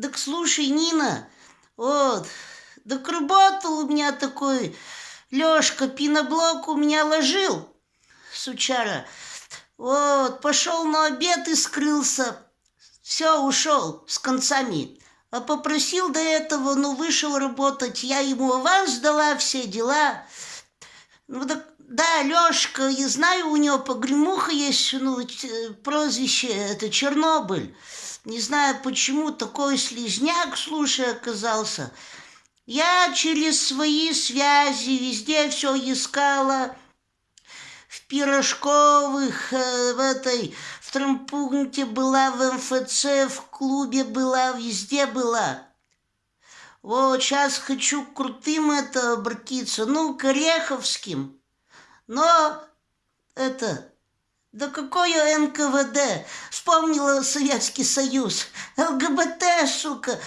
Так слушай, Нина, вот, так работал у меня такой Лешка, пеноблок у меня ложил, сучара. Вот, пошел на обед и скрылся. Все, ушел с концами. А попросил до этого, ну, вышел работать. Я ему аванс дала, все дела. Ну, так, да, Лешка, я знаю, у него погремуха есть, ну, прозвище, это Чернобыль. Не знаю, почему такой слизняк, слушай, оказался. Я через свои связи везде все искала. В Пирожковых, э, в этой, в трампункте была, в МФЦ, в клубе была, везде была. Вот сейчас хочу крутым это обратиться, ну, к Ореховским. Но это, да какое НКВД? Вспомнила Советский Союз. ЛГБТ, сука.